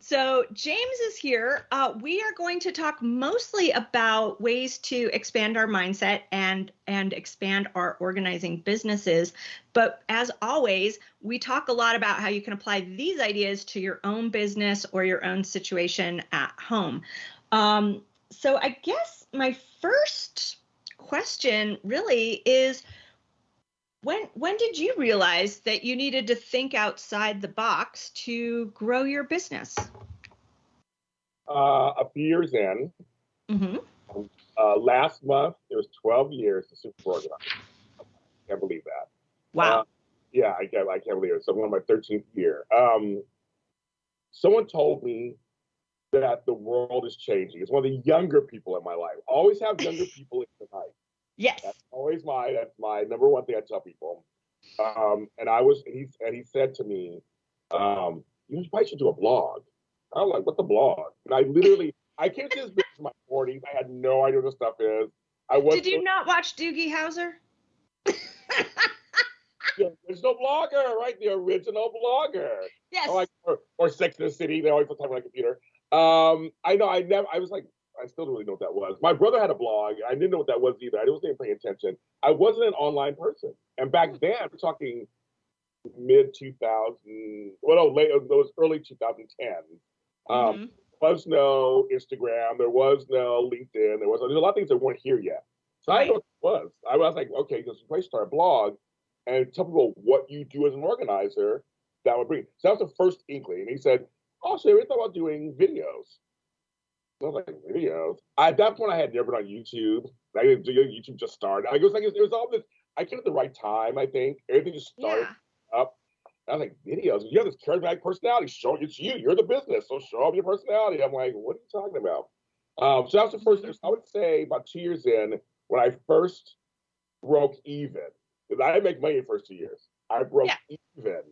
So, James is here. Uh, we are going to talk mostly about ways to expand our mindset and and expand our organizing businesses. But as always, we talk a lot about how you can apply these ideas to your own business or your own situation at home. Um, so, I guess my first question really is when when did you realize that you needed to think outside the box to grow your business? Uh, a few years in. Mm-hmm. Uh, last month, it was 12 years to super organized. Can't believe that. Wow. Uh, yeah, I can't, I can't believe it. So, one of my 13th year. Um, someone told me that the world is changing. It's one of the younger people in my life. Always have younger people in your life. Yes. That's always my that's my number one thing I tell people. Um, and I was he and he said to me, um, you probably should do a blog. I was like, what the blog? And I literally I came to this business in my 40s. I had no idea what the stuff is. I was Did you not watch Doogie Howser? There's no blogger, right? The original blogger. Yes. Or, like, or, or Sex in the City. They always put time on my computer. Um, I know. I never. I was like, I still don't really know what that was. My brother had a blog. I didn't know what that was either. I wasn't even paying attention. I wasn't an online person. And back then, we're talking mid 2000, well, no, late, those early 2010. Um, mm-hmm. There was no Instagram. There was no LinkedIn. There was there's a lot of things that weren't here yet. So right. I know what it was. I was like, okay, just place start a blog and tell people what you do as an organizer. That would bring. So that was the first inkling. And he said, oh, so we thought about doing videos. I was like, videos. At that point, I had never done YouTube. Like, YouTube just started. Like, it was like it was all this. I came at the right time. I think everything just started yeah. up. I was like, videos. You have this charismatic personality. Show it's you. You're the business. So show off your personality. I'm like, what are you talking about? Um, so that was the first. I would say about two years in when I first broke even. Because I didn't make money the first two years. I broke yeah. even.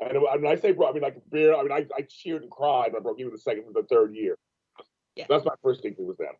And when I say broke, I mean like beer. I mean I, I cheered and cried when I broke even the second and the third year. That's my first thing was them.